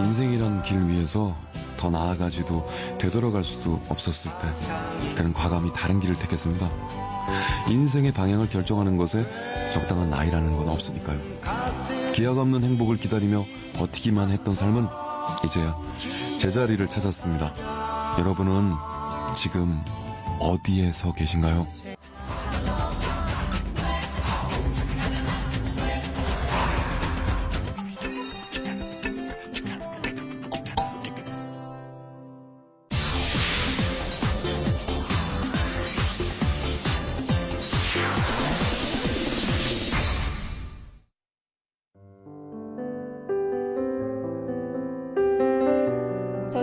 인생이란 길 위에서 더 나아가지도 되돌아갈 수도 없었을 때 그는 과감히 다른 길을 택했습니다. 인생의 방향을 결정하는 것에 적당한 나이라는 건 없으니까요. 기약 없는 행복을 기다리며 버티기만 했던 삶은 이제야 제자리를 찾았습니다. 여러분은 지금 어디에 서 계신가요?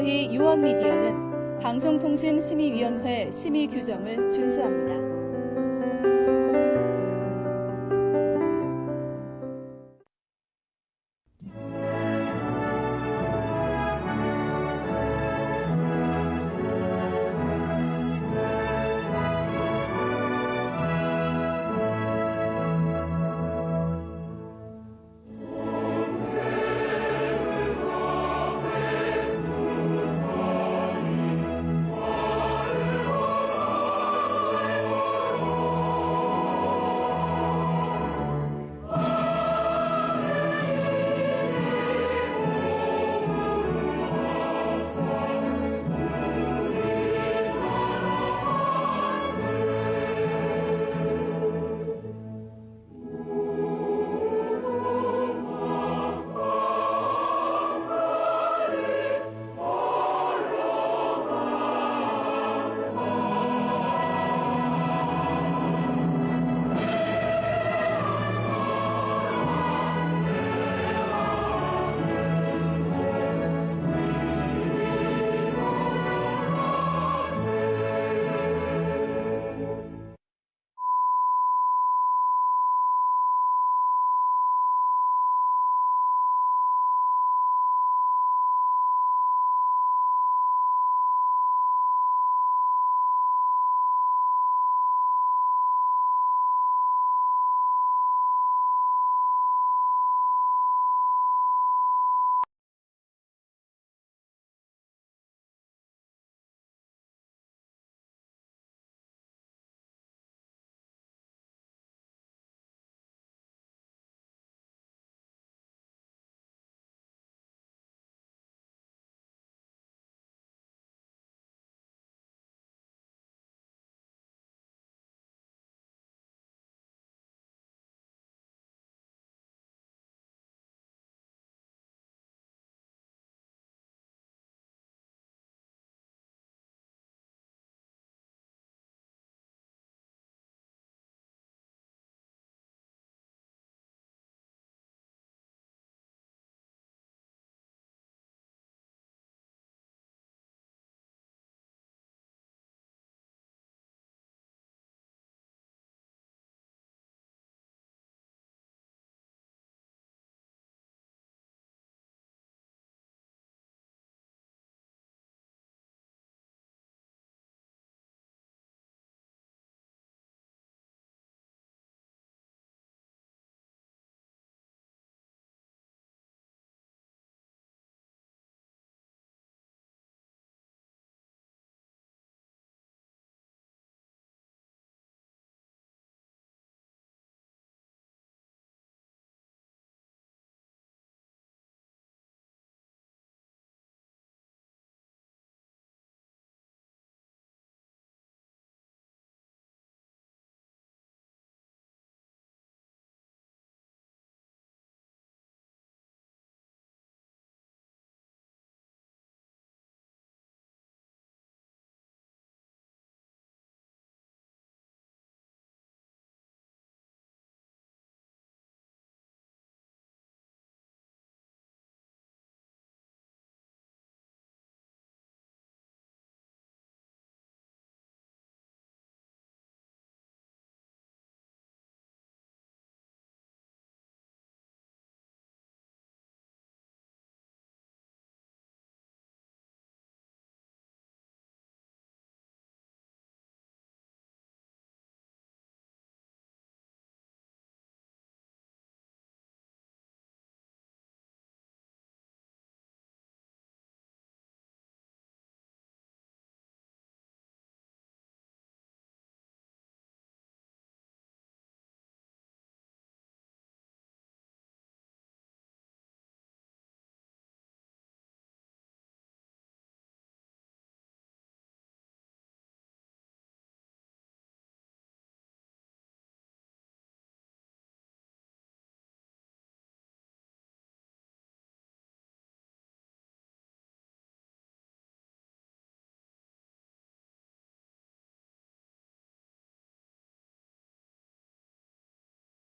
저희 유원미디어는 방송통신심의위원회 심의 규정을 준수합니다.